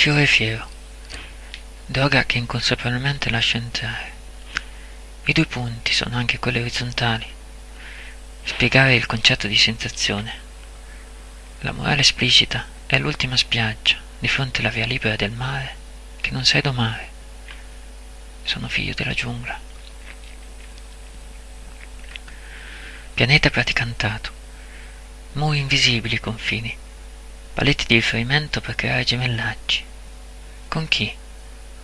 Fiore fiero. Droga che inconsapevolmente lascia entrare. I due punti sono anche quelli orizzontali. Spiegare il concetto di sensazione. La morale esplicita è l'ultima spiaggia di fronte alla via libera del mare che non sai domare. Sono figlio della giungla. Pianeta praticantato. Muri invisibili confini. Paletti di riferimento per creare gemellaggi. Con chi?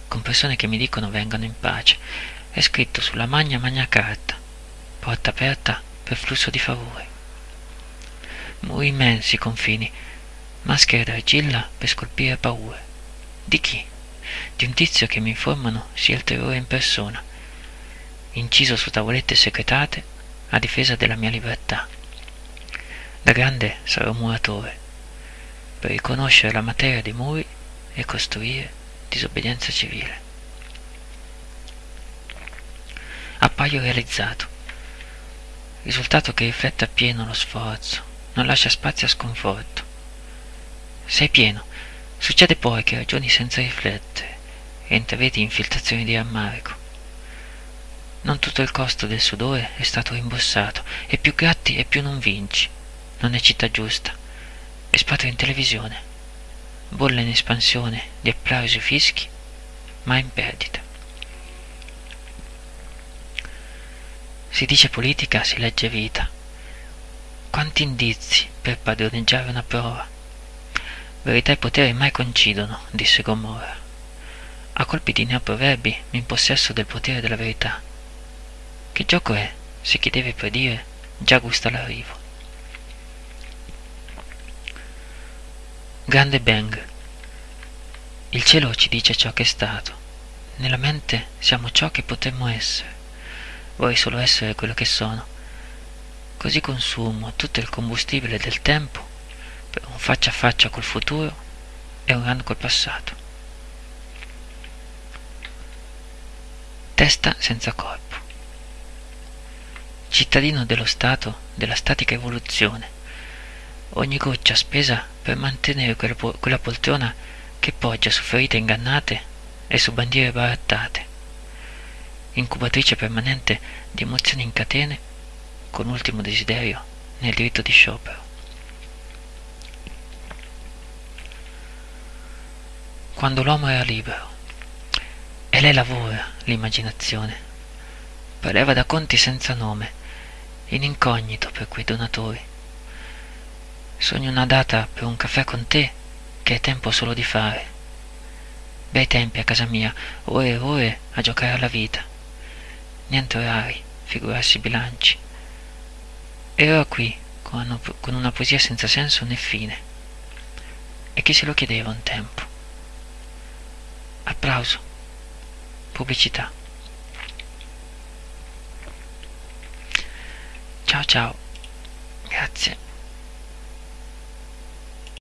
Con persone che mi dicono vengano in pace. È scritto sulla magna magna carta. Porta aperta per flusso di favore. Muri immensi confini. Maschere d'argilla per scolpire paure. Di chi? Di un tizio che mi informano sia il terrore in persona. Inciso su tavolette segretate a difesa della mia libertà. Da grande sarò muratore, per riconoscere la materia dei muri e costruire disobbedienza civile. Appaio realizzato, risultato che riflette appieno lo sforzo, non lascia spazio a sconforto. Sei pieno, succede poi che ragioni senza riflettere e intravedi infiltrazioni di rammarico. Non tutto il costo del sudore è stato rimborsato, e più gratti e più non vinci. Non è città giusta. Espatrio in televisione. Bolle in espansione di applausi e fischi, ma in perdita. Si dice politica, si legge vita. Quanti indizi per padroneggiare una prova. Verità e potere mai coincidono, disse Gomorra. A colpi di neoproverbi mi impossesso del potere della verità che gioco è, se chi deve predire già gusta l'arrivo? Grande Bang. Il cielo ci dice ciò che è stato. Nella mente siamo ciò che potremmo essere. Vorrei solo essere quello che sono. Così consumo tutto il combustibile del tempo per un faccia a faccia col futuro e un run col passato. Testa senza corpo cittadino dello Stato della statica evoluzione. Ogni goccia spesa per mantenere quella, po- quella poltrona che poggia su ferite ingannate e su bandiere barattate. Incubatrice permanente di emozioni in catene, con ultimo desiderio nel diritto di sciopero. Quando l'uomo era libero, e lei lavora l'immaginazione, preleva da conti senza nome, in incognito per quei donatori. Sogno una data per un caffè con te che è tempo solo di fare. Bei tempi a casa mia, ore e ore a giocare alla vita. Niente orari, figurarsi bilanci. Ero qui con una poesia senza senso né fine. E chi se lo chiedeva un tempo? Applauso. Pubblicità. Ciao ciao. Grazie.